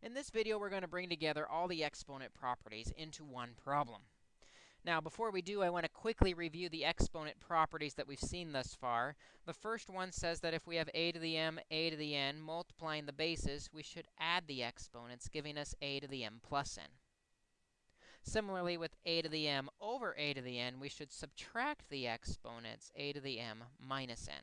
In this video, we're going to bring together all the exponent properties into one problem. Now, before we do, I want to quickly review the exponent properties that we've seen thus far. The first one says that if we have a to the m, a to the n, multiplying the bases, we should add the exponents, giving us a to the m plus n. Similarly, with a to the m over a to the n, we should subtract the exponents, a to the m minus n.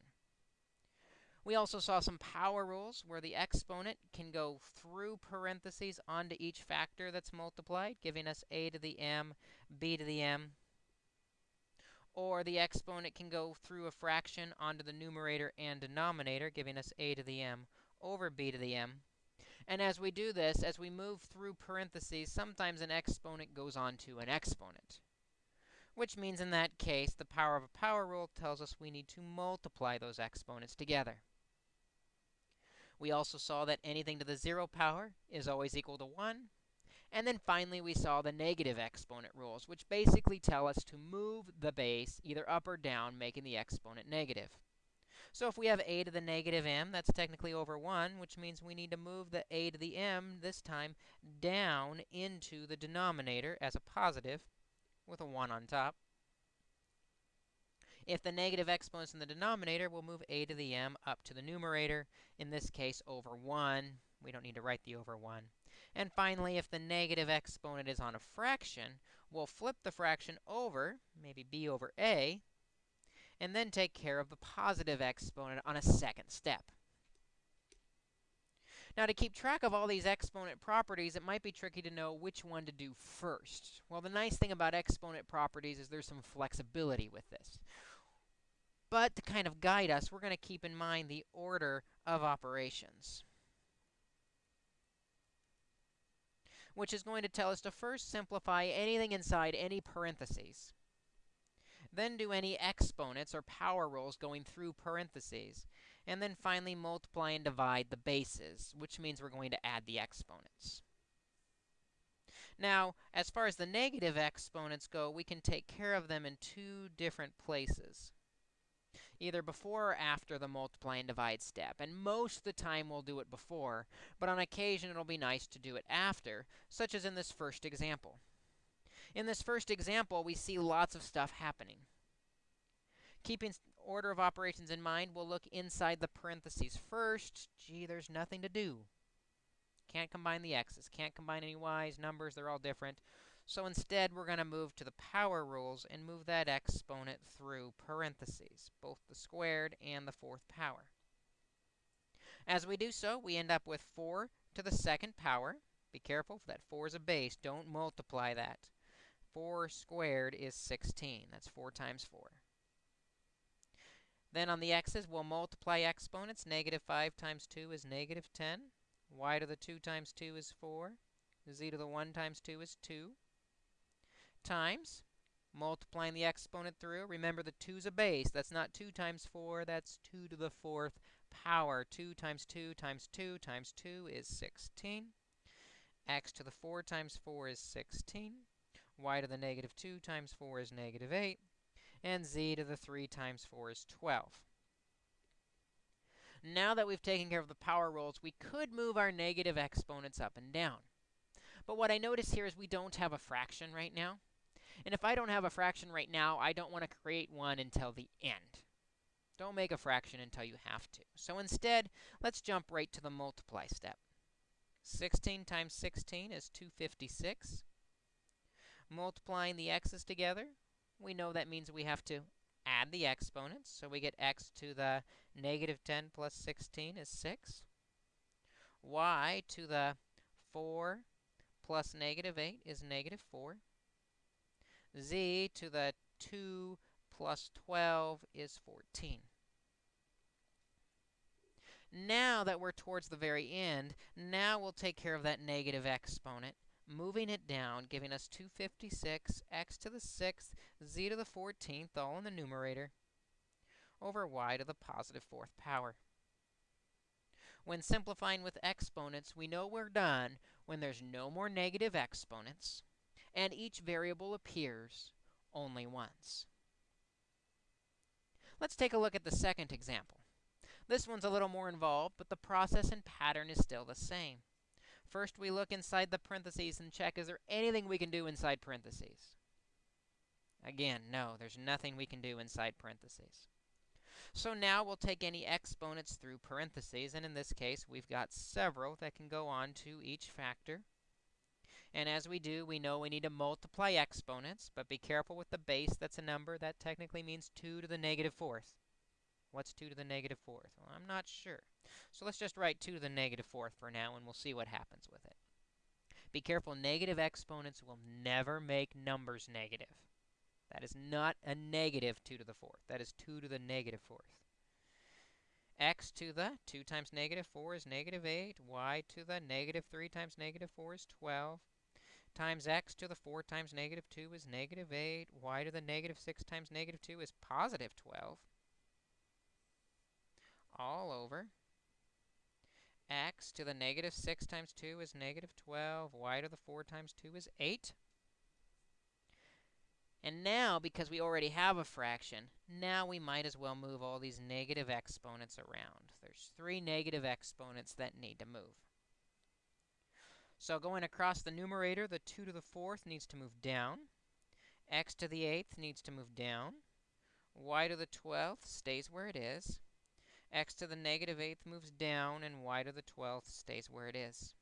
We also saw some power rules where the exponent can go through parentheses onto each factor that's multiplied, giving us a to the m, b to the m. Or the exponent can go through a fraction onto the numerator and denominator, giving us a to the m over b to the m. And as we do this, as we move through parentheses, sometimes an exponent goes on to an exponent which means in that case, the power of a power rule tells us we need to multiply those exponents together. We also saw that anything to the 0 power is always equal to 1. And then finally, we saw the negative exponent rules, which basically tell us to move the base either up or down, making the exponent negative. So if we have a to the negative m, that's technically over 1, which means we need to move the a to the m, this time, down into the denominator as a positive with a 1 on top. If the negative exponent's in the denominator, we'll move a to the m up to the numerator, in this case over 1. We don't need to write the over 1. And finally, if the negative exponent is on a fraction, we'll flip the fraction over, maybe b over a, and then take care of the positive exponent on a second step. Now, to keep track of all these exponent properties, it might be tricky to know which one to do first. Well, the nice thing about exponent properties is there's some flexibility with this. But to kind of guide us, we're going to keep in mind the order of operations. Which is going to tell us to first simplify anything inside any parentheses. Then do any exponents or power rules going through parentheses. And then finally multiply and divide the bases, which means we're going to add the exponents. Now, as far as the negative exponents go, we can take care of them in two different places either before or after the multiply and divide step. And most of the time we'll do it before, but on occasion it'll be nice to do it after, such as in this first example. In this first example, we see lots of stuff happening. Keeping order of operations in mind, we'll look inside the parentheses first. Gee, there's nothing to do. Can't combine the x's, can't combine any y's, numbers, they're all different. So instead, we're going to move to the power rules and move that exponent through parentheses, both the squared and the fourth power. As we do so, we end up with 4 to the second power. Be careful, that 4 is a base. Don't multiply that. 4 squared is 16. That's 4 times 4. Then on the x's, we'll multiply exponents. Negative 5 times 2 is negative 10. y to the 2 times 2 is 4. z to the 1 times 2 is 2 times multiplying the exponent through. Remember, the 2 is a base. That's not 2 times 4. That's 2 to the fourth power. 2 times 2 times 2 times 2 is 16. x to the 4 times 4 is 16. y to the negative 2 times 4 is negative 8. And z to the 3 times 4 is 12. Now that we've taken care of the power rules, we could move our negative exponents up and down. But what I notice here is we don't have a fraction right now. And if I don't have a fraction right now, I don't want to create one until the end. Don't make a fraction until you have to. So instead, let's jump right to the multiply step. 16 times 16 is 256. Multiplying the x's together, we know that means we have to add the exponents. So we get x to the negative 10 plus 16 is 6. y to the 4 plus negative 8 is negative 4 z to the 2 plus 12 is 14. Now that we're towards the very end, now we'll take care of that negative exponent, moving it down, giving us 256, x to the 6th, z to the 14th, all in the numerator, over y to the positive fourth power. When simplifying with exponents, we know we're done when there's no more negative exponents, and each variable appears only once. Let's take a look at the second example. This one's a little more involved, but the process and pattern is still the same. First, we look inside the parentheses and check, is there anything we can do inside parentheses? Again, no, there's nothing we can do inside parentheses. So now we'll take any exponents through parentheses, and in this case, we've got several that can go on to each factor. And as we do, we know we need to multiply exponents, but be careful with the base. That's a number. That technically means 2 to the negative fourth. What's 2 to the negative fourth? Well, I'm not sure. So let's just write 2 to the negative fourth for now, and we'll see what happens with it. Be careful, negative exponents will never make numbers negative. That is not a negative 2 to the fourth. That is 2 to the negative fourth. x to the 2 times negative 4 is negative 8. y to the negative 3 times negative 4 is 12 times x to the 4 times negative 2 is negative 8. y to the negative 6 times negative 2 is positive 12. All over x to the negative 6 times 2 is negative 12. y to the 4 times 2 is 8. And now, because we already have a fraction, now we might as well move all these negative exponents around. There's three negative exponents that need to move. So going across the numerator, the 2 to the 4th needs to move down. x to the 8th needs to move down. y to the 12th stays where it is. x to the negative 8th moves down, and y to the 12th stays where it is.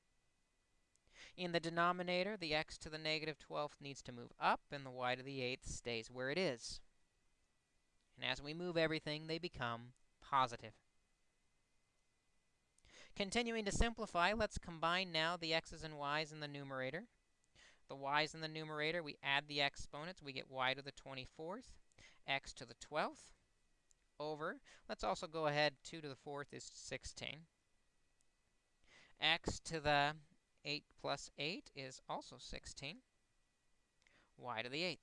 In the denominator, the x to the negative 12th needs to move up, and the y to the 8th stays where it is. And as we move everything, they become positive. Continuing to simplify, let's combine now the x's and y's in the numerator. The y's in the numerator, we add the exponents. We get y to the 24th, x to the 12th, over. Let's also go ahead. 2 to the 4th is 16. x to the 8 plus 8 is also 16. y to the 8th.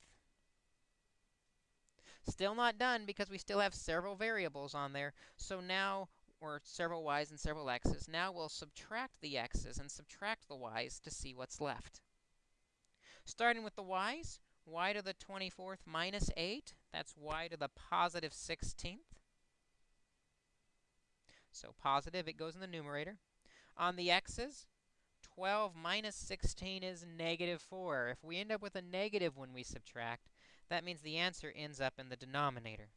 Still not done because we still have several variables on there. So now, or several y's and several x's. Now we'll subtract the x's and subtract the y's to see what's left. Starting with the y's, y to the 24th minus 8. That's y to the positive 16th. So positive, it goes in the numerator. On the x's, 12 minus 16 is negative 4. If we end up with a negative when we subtract, that means the answer ends up in the denominator.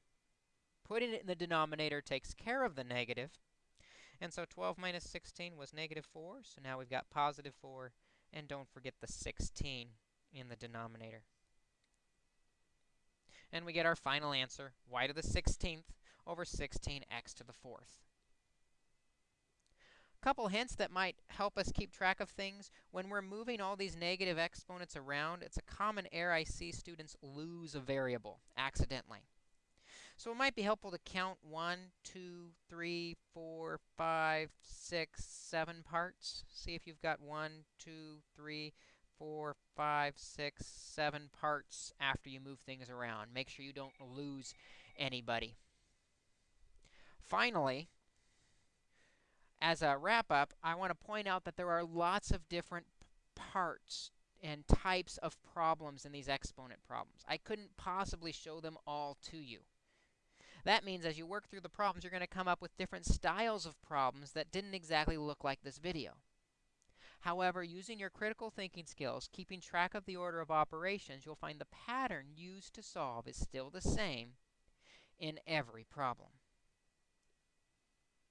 Putting it in the denominator takes care of the negative. And so 12 minus 16 was negative 4. So now we've got positive 4. And don't forget the 16 in the denominator. And we get our final answer, y to the 16th over 16x to the 4th couple hints that might help us keep track of things. When we're moving all these negative exponents around, it's a common error I see students lose a variable accidentally. So it might be helpful to count one, two, three, four, five, six, seven parts. See if you've got one, two, three, four, five, six, seven parts after you move things around. Make sure you don't lose anybody. Finally, as a wrap-up, I want to point out that there are lots of different parts and types of problems in these exponent problems. I couldn't possibly show them all to you. That means as you work through the problems, you're going to come up with different styles of problems that didn't exactly look like this video. However, using your critical thinking skills, keeping track of the order of operations, you'll find the pattern used to solve is still the same in every problem.